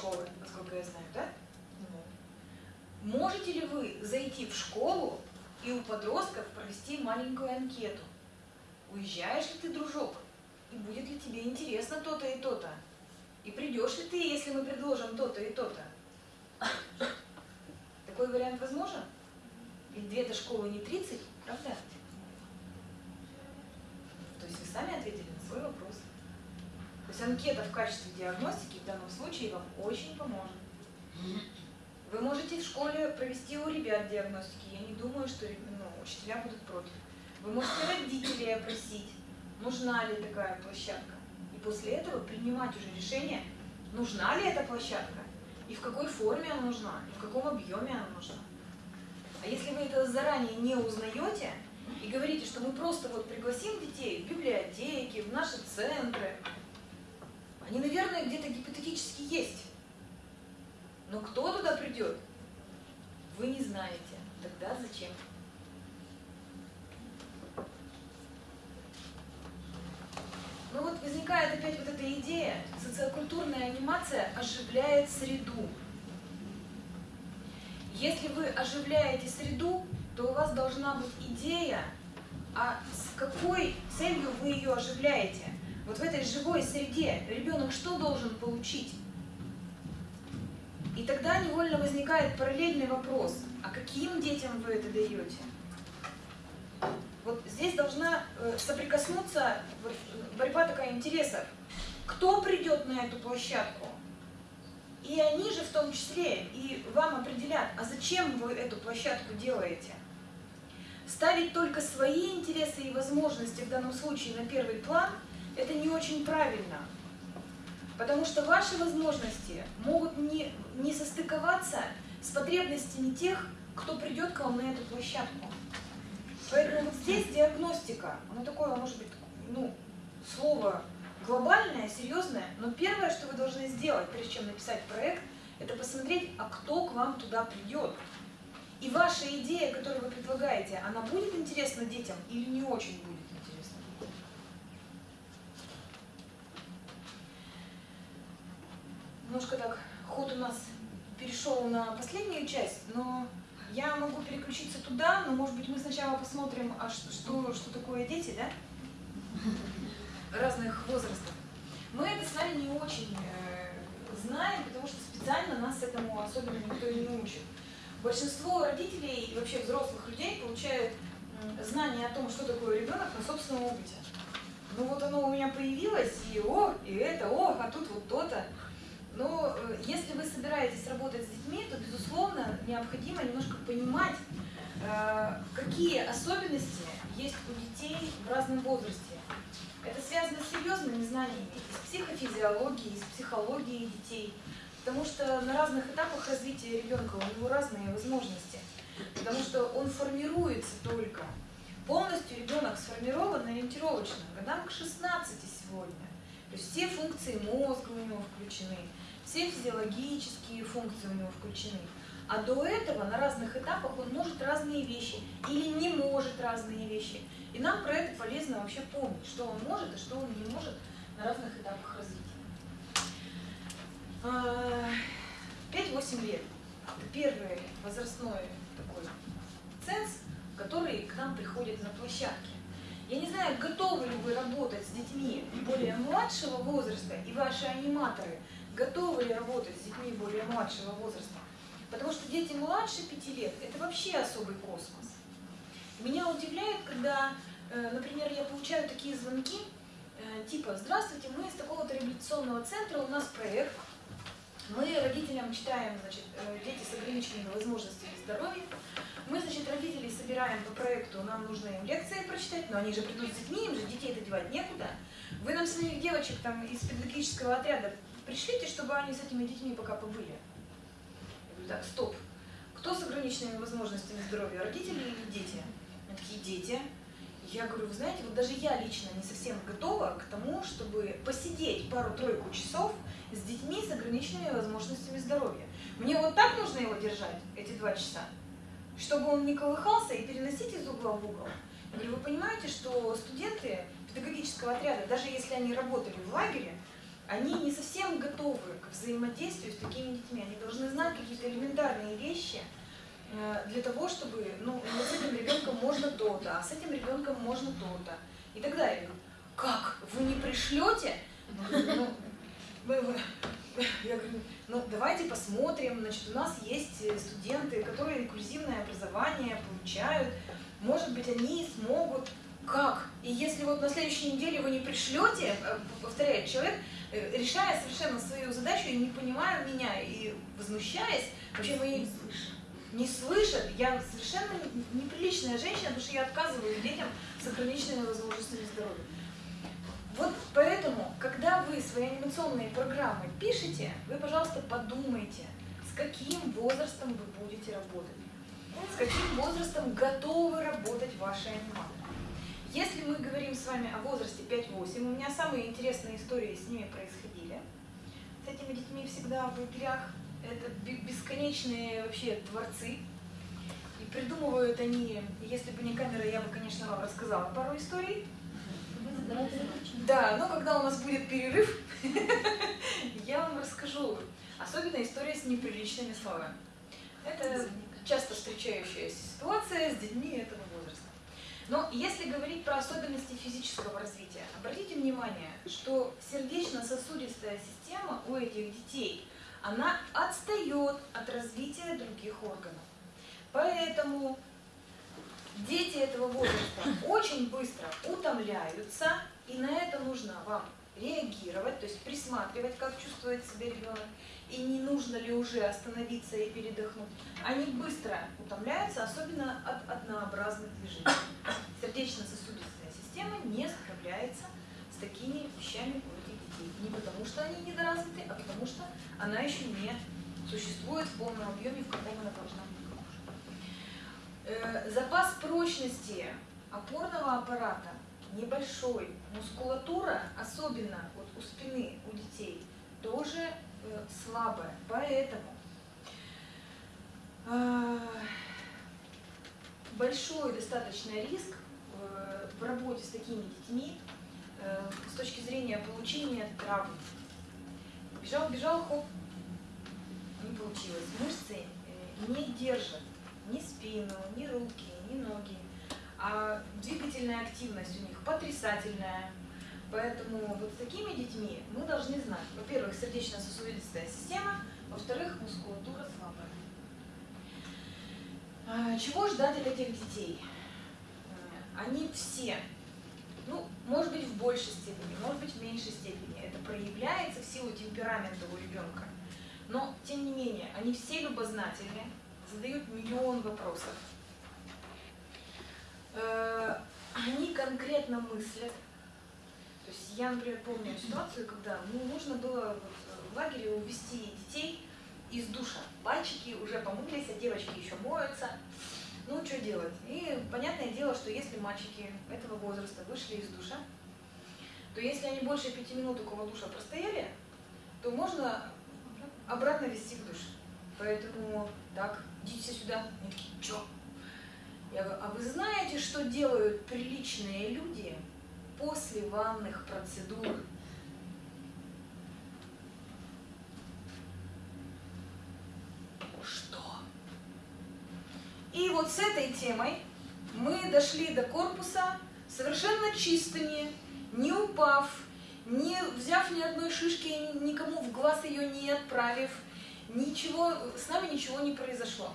школы, насколько я знаю, да? Можете ли вы зайти в школу и у подростков провести маленькую анкету? Уезжаешь ли ты, дружок? И будет ли тебе интересно то-то и то-то? И придешь ли ты, если мы предложим то-то и то-то? Такой вариант возможен? Ведь две-то школы не 30, правда? То есть вы сами ответили на свой вопрос. То есть анкета в качестве диагностики в данном случае вам очень поможет. Вы можете в школе провести у ребят диагностики. Я не думаю, что ну, учителя будут против. Вы можете родителей опросить, нужна ли такая площадка. И после этого принимать уже решение, нужна ли эта площадка, и в какой форме она нужна, и в каком объеме она нужна. А если вы это заранее не узнаете и говорите, что мы просто вот пригласим детей в библиотеки, в наши центры, они, наверное, где-то гипотетически есть. Но кто туда придет, вы не знаете. Тогда зачем? Ну вот возникает опять вот эта идея, социокультурная анимация оживляет среду. Если вы оживляете среду, то у вас должна быть идея, а с какой целью вы ее оживляете. Вот в этой живой среде ребенок что должен получить? И тогда невольно возникает параллельный вопрос, а каким детям вы это даете? Вот здесь должна э, соприкоснуться борьба такая интересов. Кто придет на эту площадку? И они же в том числе и вам определят, а зачем вы эту площадку делаете. Ставить только свои интересы и возможности в данном случае на первый план – это не очень правильно. Потому что ваши возможности могут не, не состыковаться с потребностями тех, кто придет к вам на эту площадку. Поэтому вот здесь диагностика, оно такое, может быть, ну, слово глобальное, серьезное, но первое, что вы должны сделать, прежде чем написать проект, это посмотреть, а кто к вам туда придет. И ваша идея, которую вы предлагаете, она будет интересна детям или не очень будет интересна детям? Немножко так, ход у нас перешел на последнюю часть, но я могу переключиться туда, но может быть мы сначала посмотрим, а что, что, что такое дети, да? Разных возрастов. Мы это с вами не очень э, знаем, потому что специально нас этому особенно никто не учит. Большинство родителей и вообще взрослых людей получают знания о том, что такое ребенок на собственном опыте. Ну вот оно у меня появилось, и о, и это, о, а тут вот то-то. Но э, если вы собираетесь работать с детьми, то, безусловно, необходимо немножко понимать, э, какие особенности есть у детей в разном возрасте. Это связано с серьезными знаниями из психофизиологии, из психологии детей, потому что на разных этапах развития ребенка у него разные возможности, потому что он формируется только. Полностью ребенок сформирован ориентировочно, годам к 16 сегодня. То есть все функции мозга у него включены, все физиологические функции у него включены. А до этого на разных этапах он может разные вещи или не может разные вещи. И нам про это полезно вообще помнить, что он может и что он не может на разных этапах развития. 5-8 а, лет – это первый возрастной такой ценз, который к нам приходит на площадке. Я не знаю, готовы ли вы работать с детьми более младшего возраста и ваши аниматоры – готовы ли работать с детьми более младшего возраста. Потому что дети младше пяти лет – это вообще особый космос. Меня удивляет, когда, э, например, я получаю такие звонки, э, типа «Здравствуйте, мы из такого-то реабилитационного центра, у нас проект, мы родителям читаем, значит, э, дети с ограниченными возможностями здоровья, мы, значит, родителей собираем по проекту, нам нужно им лекции прочитать, но они же придут с детьми, им же детей-то девать некуда. Вы нам своих девочек там из педагогического отряда пришлите, чтобы они с этими детьми пока побыли. Я говорю, так, стоп. Кто с ограниченными возможностями здоровья, родители или дети? Они такие, дети. Я говорю, вы знаете, вот даже я лично не совсем готова к тому, чтобы посидеть пару-тройку часов с детьми с ограниченными возможностями здоровья. Мне вот так нужно его держать, эти два часа, чтобы он не колыхался и переносить из угла в угол. Я говорю, вы понимаете, что студенты педагогического отряда, даже если они работали в лагере, они не совсем готовы к взаимодействию с такими детьми. Они должны знать какие-то элементарные вещи э, для того, чтобы, ну, вот с этим ребенком можно то-то, а с этим ребенком можно то-то. И так далее. Как? Вы не пришлете? Ну, я говорю, ну давайте посмотрим, значит, у нас есть студенты, которые инклюзивное образование получают, может быть, они смогут как? И если вот на следующей неделе вы не пришлете, э, повторяет человек, э, решая совершенно свою задачу и не понимая меня и возмущаясь, вообще мы не слышат. Не слышат. Я совершенно неприличная женщина, потому что я отказываю детям с ограниченными возможностями здоровья. Вот поэтому, когда вы свои анимационные программы пишете, вы, пожалуйста, подумайте, с каким возрастом вы будете работать, с каким возрастом готовы работать ваши аниматоры. Если мы говорим с вами о возрасте 5-8, у меня самые интересные истории с ними происходили. С этими детьми всегда в лагерях. Это бесконечные вообще творцы. И придумывают они, если бы не камера, я бы, конечно, вам рассказала пару историй. Да, но когда у нас будет перерыв, я вам расскажу. Особенно история с неприличными словами. Это часто встречающаяся ситуация с детьми этого но если говорить про особенности физического развития, обратите внимание, что сердечно-сосудистая система у этих детей, она отстает от развития других органов. Поэтому дети этого возраста очень быстро утомляются, и на это нужно вам реагировать, то есть присматривать, как чувствует себя ребенок, и не нужно ли уже остановиться и передохнуть. Они быстро утомляются, особенно от однообразных движений. Сердечно-сосудистая система не справляется с такими вещами у этих детей. Не потому, что они недоразвиты, а потому, что она еще не существует в полном объеме, в каком она должна быть. Э, запас прочности опорного аппарата небольшой. Мускулатура, особенно вот у спины у детей, тоже э, слабая. Поэтому э, большой достаточно риск э, в работе с такими детьми с точки зрения получения травм. Бежал, бежал, хоп, не получилось. Мышцы не держат ни спину, ни руки, ни ноги а двигательная активность у них потрясательная. Поэтому вот с такими детьми мы должны знать, во-первых, сердечно-сосудистая система, во-вторых, мускулатура слабая. А, чего ждать от этих детей? Э, они все, ну, может быть, в большей степени, может быть, в меньшей степени. Это проявляется в силу темперамента у ребенка. Но, тем не менее, они все любознательны, задают миллион вопросов они конкретно мыслят. То есть я, например, помню ситуацию, когда ну, нужно было вот, в лагере увести детей из душа. Мальчики уже помылись, а девочки еще моются. Ну, что делать? И понятное дело, что если мальчики этого возраста вышли из душа, то если они больше пяти минут около душа простояли, то можно обратно вести в душ. Поэтому так, идите сюда. Они такие, что? Я говорю, а вы знаете, что делают приличные люди после ванных процедур? Что? И вот с этой темой мы дошли до корпуса совершенно чистыми, не упав, не взяв ни одной шишки, никому в глаз ее не отправив, ничего, с нами ничего не произошло.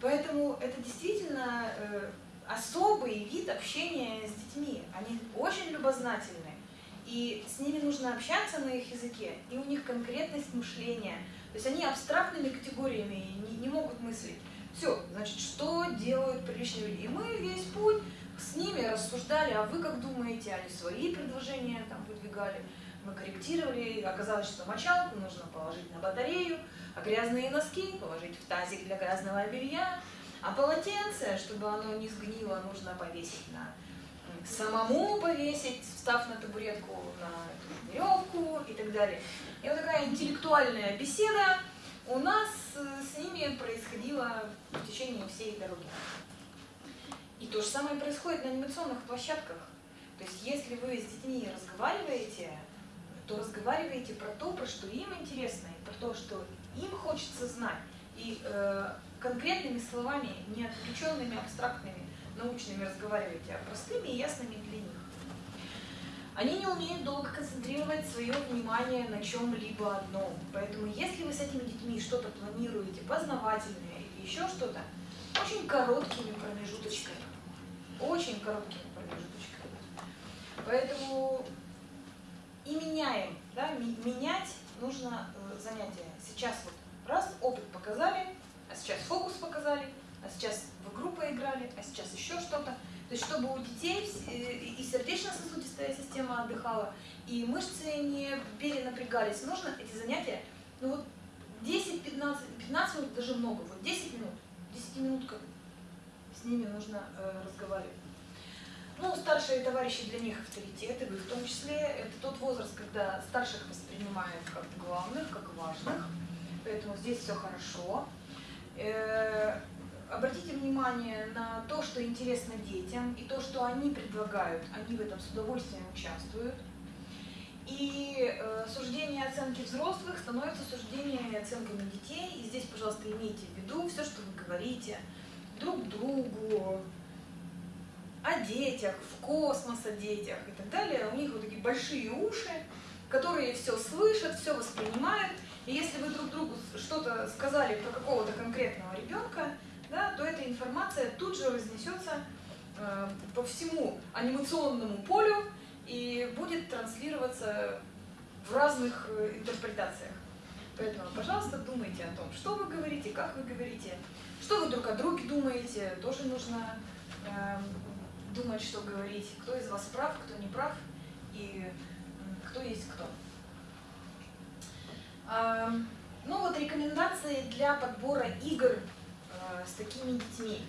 Поэтому это действительно э, особый вид общения с детьми. Они очень любознательны, и с ними нужно общаться на их языке, и у них конкретность мышления. То есть они абстрактными категориями не, не могут мыслить. Все, значит, что делают приличные люди? И мы весь путь с ними рассуждали, а вы как думаете, они свои предложения там выдвигали, мы корректировали, оказалось, что мочалку нужно положить на батарею, а грязные носки положить в тазик для грязного белья, а полотенце, чтобы оно не сгнило, нужно повесить на самому повесить, встав на табуретку на веревку и так далее. И вот такая интеллектуальная беседа у нас с ними происходила в течение всей дороги. И то же самое происходит на анимационных площадках. То есть если вы с детьми разговариваете, то разговаривайте про то, про что им интересно, и про то, что им хочется знать. И э, конкретными словами, не отвлеченными, абстрактными, научными разговаривайте, а простыми и ясными для них. Они не умеют долго концентрировать свое внимание на чем-либо одном. Поэтому если вы с этими детьми что-то планируете, познавательное или еще что-то, очень короткими промежуточками. Очень короткими промежуточками. Поэтому и меняем. Да? Менять нужно э, занятие. Сейчас вот раз, опыт показали, а сейчас фокус показали, а сейчас в игру поиграли, а сейчас еще что-то. То есть чтобы у детей и сердечно-сосудистая система отдыхала, и мышцы не перенапрягались, нужно эти занятия, ну вот 10-15, 15 минут даже много, вот 10 минут, 10 минут как с ними нужно э, разговаривать. Ну, старшие товарищи для них авторитеты, в том числе, это тот возраст, когда старших воспринимают как главных, как важных, поэтому здесь все хорошо. Э, обратите внимание на то, что интересно детям, и то, что они предлагают, они в этом с удовольствием участвуют. И э, суждения и оценки взрослых становятся суждениями и оценками детей. И здесь, пожалуйста, имейте в виду все, что вы говорите друг другу, о детях, в космос о детях и так далее. У них вот такие большие уши, которые все слышат, все воспринимают. И если вы друг другу что-то сказали про какого-то конкретного ребенка, да, то эта информация тут же разнесется э, по всему анимационному полю и будет транслироваться в разных э, интерпретациях. Поэтому, пожалуйста, думайте о том, что вы говорите, как вы говорите, что вы друг о друге думаете, тоже нужно э, думать, что говорить, кто из вас прав, кто не прав и кто есть кто. Ну вот рекомендации для подбора игр Э, с такими детьми?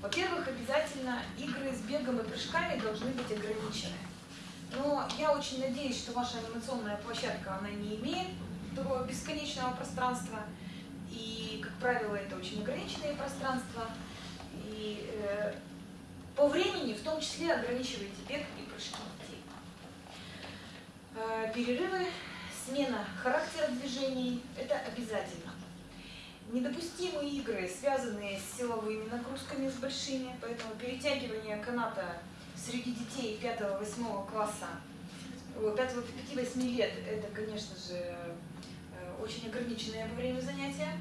Во-первых, обязательно игры с бегом и прыжками должны быть ограничены. Но я очень надеюсь, что ваша анимационная площадка, она не имеет такого бесконечного пространства. И, как правило, это очень ограниченные пространства. И э, по времени в том числе ограничивайте бег и прыжки детей. Э, перерывы, смена характера движений – это обязательно. Недопустимы игры, связанные с силовыми нагрузками с большими, поэтому перетягивание каната среди детей 5-8 класса, 5-8 лет, это, конечно же, э, очень ограниченное во время занятия,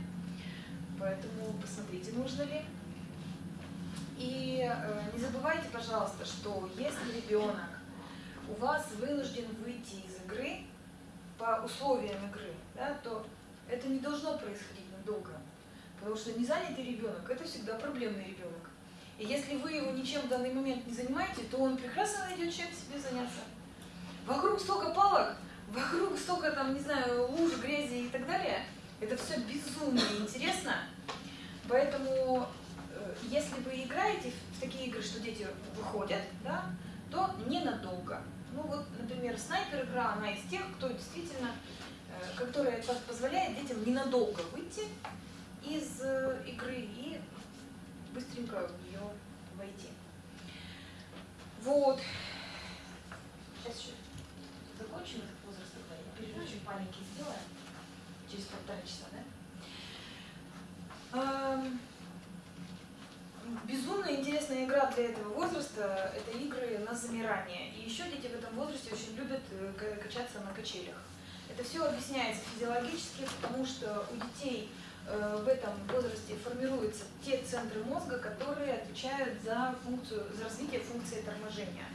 поэтому посмотрите, нужно ли. И э, не забывайте, пожалуйста, что если ребенок у вас вынужден выйти из игры по условиям игры, да, то это не должно происходить долго. Потому что незанятый ребенок – это всегда проблемный ребенок. И если вы его ничем в данный момент не занимаете, то он прекрасно найдет чем себе заняться. Вокруг столько палок, вокруг столько, там, не знаю, луж, грязи и так далее. Это все безумно интересно. Поэтому, если вы играете в такие игры, что дети выходят, да, то ненадолго. Ну вот, например, снайпер-игра, она из тех, кто действительно Э, которая позволяет детям ненадолго выйти из э, игры и быстренько в нее войти. Вот. Сейчас еще закончим этот возраст, я перерывчик маленький сделаем. Через полтора часа, да? Безумно интересная игра для этого возраста – это игры на замирание. И еще дети в этом возрасте очень любят э, качаться на качелях. Это все объясняется физиологически, потому что у детей э, в этом возрасте формируются те центры мозга, которые отвечают за, функцию, за развитие функции торможения.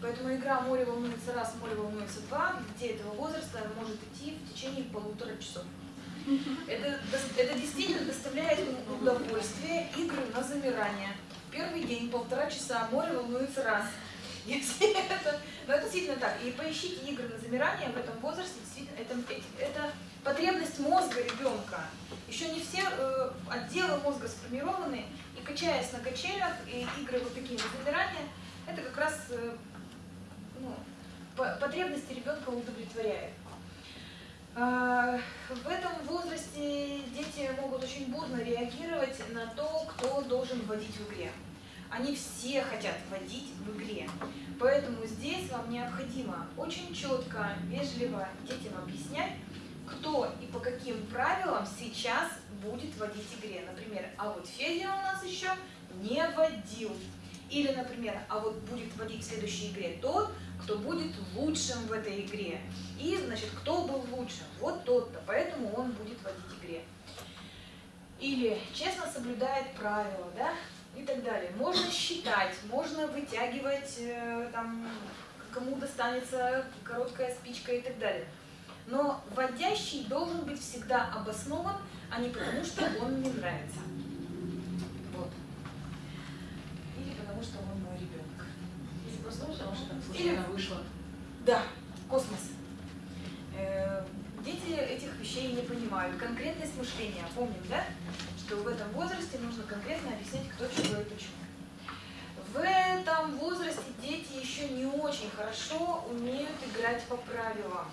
Поэтому игра «Море волнуется раз, море волнуется два» для детей этого возраста может идти в течение полутора часов. Это, это действительно доставляет удовольствие, игры на замирание. Первый день, полтора часа, море волнуется раз. Если это, но это действительно так. И поищите игры на замирание в этом возрасте, действительно, это, это потребность мозга ребенка. Еще не все э, отделы мозга сформированы, и качаясь на качелях, и игры вот такие на замирание, это как раз э, ну, потребности ребенка удовлетворяет. Э, в этом возрасте дети могут очень бурно реагировать на то, кто должен вводить в игре. они все хотят водить в игре. Поэтому здесь вам необходимо очень четко, вежливо детям объяснять, кто и по каким правилам сейчас будет водить игре. Например, а вот Федя у нас еще не водил. Или, например, а вот будет водить в следующей игре тот, кто будет лучшим в этой игре. И, значит, кто был лучшим? Вот тот-то, поэтому он будет водить игре. Или честно соблюдает правила, да, и так далее. Можно считать, можно вытягивать, э, там, кому достанется короткая спичка и так далее. Но вводящий должен быть всегда обоснован, а не потому, что он мне нравится. Вот. Или потому, что он мой ребенок. Или просто потому, что так случайно вышло. Да, космос. Э, дети этих вещей не понимают. Конкретность мышления, помним, да? Что в этом возрасте нужно конкретно объяснять, кто чего и почему. В этом возрасте дети еще не очень хорошо умеют играть по правилам.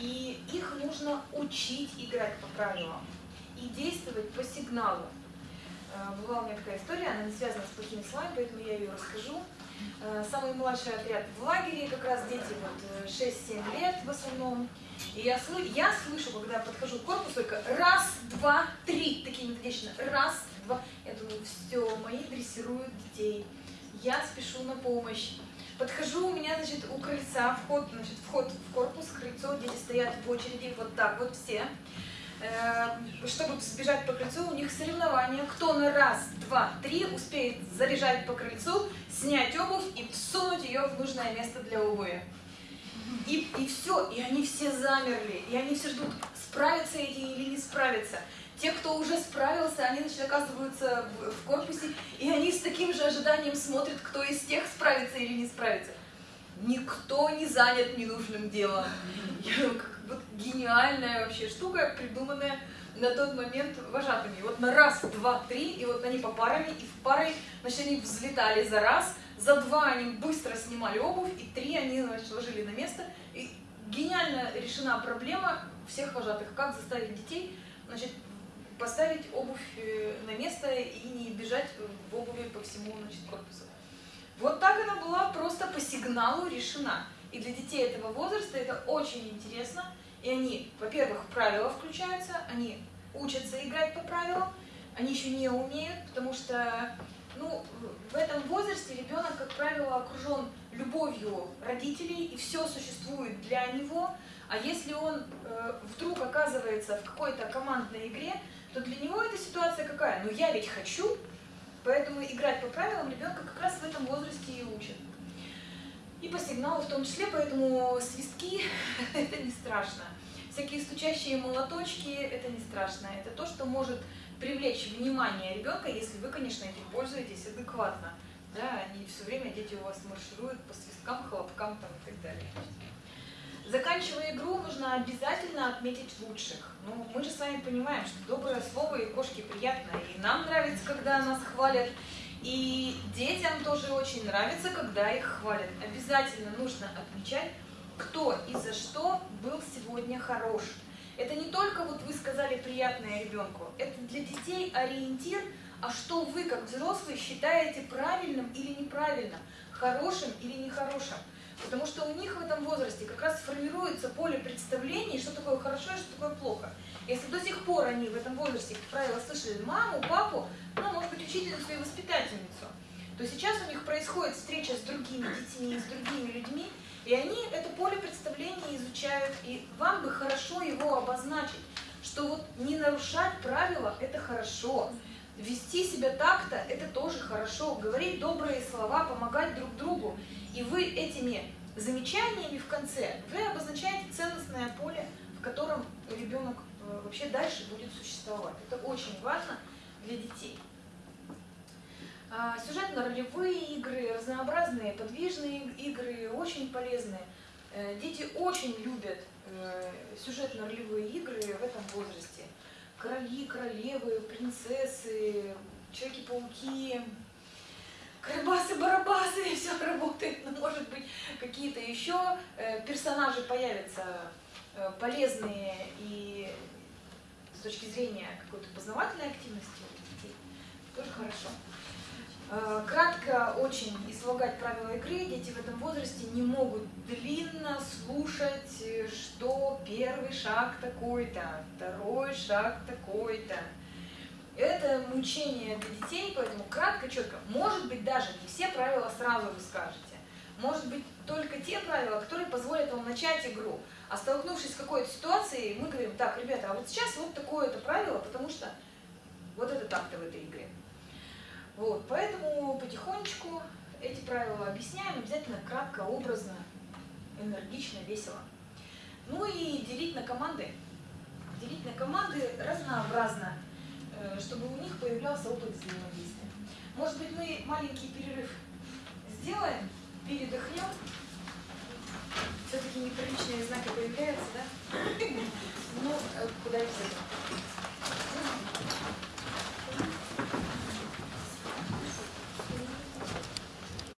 И их нужно учить играть по правилам и действовать по сигналу. Э, была у меня такая история, она не связана с плохими словами, поэтому я ее расскажу. Э, самый младший отряд в лагере, как раз дети вот 6-7 э, лет в основном. И я, слы, я слышу, когда подхожу к корпусу, только раз, два, три, такие методично, раз, два. Я думаю, все, мои дрессируют детей. Я спешу на помощь. Подхожу, у меня, значит, у крыльца вход, значит, вход в корпус, крыльцо, дети стоят в очереди, вот так вот все. Э, чтобы сбежать по крыльцу, у них соревнования. Кто на раз, два, три успеет заряжать по крыльцу, снять обувь и всунуть ее в нужное место для обуви. И, и все, и они все замерли, и они все ждут, справятся эти или не справятся. Те, кто уже справился, они значит, оказываются в, в корпусе, и они с таким же ожиданием смотрят, кто из тех справится или не справится. Никто не занят ненужным делом. Я, как, вот гениальная вообще штука, придуманная на тот момент вожатыми. Вот на раз, два, три, и вот они по парами, и в пары, значит, они взлетали за раз, за два они быстро снимали обувь, и три они, значит, ложили на место. И гениально решена проблема всех вожатых, как заставить детей, значит, поставить обувь э, на место и не бежать в обуви по всему значит, корпусу. Вот так она была просто по сигналу решена. И для детей этого возраста это очень интересно. И они, во-первых, правила включаются, они учатся играть по правилам, они еще не умеют, потому что ну, в этом возрасте ребенок, как правило, окружен любовью родителей, и все существует для него. А если он э, вдруг оказывается в какой-то командной игре, то для него эта ситуация какая? Ну я ведь хочу, поэтому играть по правилам ребенка как раз в этом возрасте и учат. И по сигналу в том числе, поэтому свистки – это не страшно. Всякие стучащие молоточки – это не страшно. Это то, что может привлечь внимание ребенка, если вы, конечно, этим пользуетесь адекватно. Да, не все время дети у вас маршируют по свисткам, хлопкам там, и так далее. Заканчивая игру, нужно обязательно отметить лучших. Ну, мы же с вами понимаем, что доброе слово и кошке приятно, и нам нравится, когда нас хвалят, и детям тоже очень нравится, когда их хвалят. Обязательно нужно отмечать, кто и за что был сегодня хорош. Это не только вот вы сказали приятное ребенку, это для детей ориентир, а что вы как взрослые считаете правильным или неправильным, хорошим или нехорошим. Потому что у них в этом возрасте как раз формируется поле представлений, что такое хорошо и что такое плохо. Если до сих пор они в этом возрасте, как правило, слышали маму, папу, ну, может быть, учительницу и воспитательницу, то сейчас у них происходит встреча с другими детьми, с другими людьми, и они это поле представлений изучают, и вам бы хорошо его обозначить, что вот не нарушать правила – это хорошо, вести себя так-то – это тоже хорошо, говорить добрые слова, помогать друг другу. И вы этими замечаниями в конце, вы обозначаете ценностное поле, в котором ребенок э, вообще дальше будет существовать. Это очень важно для детей. А, сюжетно-ролевые игры, разнообразные подвижные игры, очень полезные. Э, дети очень любят э, сюжетно-ролевые игры в этом возрасте. Короли, королевы, принцессы, Человеки-пауки, Карабасы-барабасы, все работает, но может быть какие-то еще э, персонажи появятся полезные и с точки зрения какой-то познавательной активности у детей. Тоже хорошо. Э, Кратко очень излагать правила игры. Дети в этом возрасте не могут длинно слушать, что первый шаг такой-то, второй шаг такой-то. Это мучение для детей, поэтому кратко, четко. Может быть, даже не все правила сразу вы скажете. Может быть, только те правила, которые позволят вам начать игру. А столкнувшись с какой-то ситуацией, мы говорим, так, ребята, а вот сейчас вот такое-то правило, потому что вот это так-то в этой игре. Вот, поэтому потихонечку эти правила объясняем, обязательно кратко, образно, энергично, весело. Ну и делить на команды. Делить на команды разнообразно, э, чтобы у них появлялся опыт взаимодействия. Может быть, мы маленький перерыв сделаем, передохнем. Все-таки неприличные знаки появляются, да? Ну, э, куда их?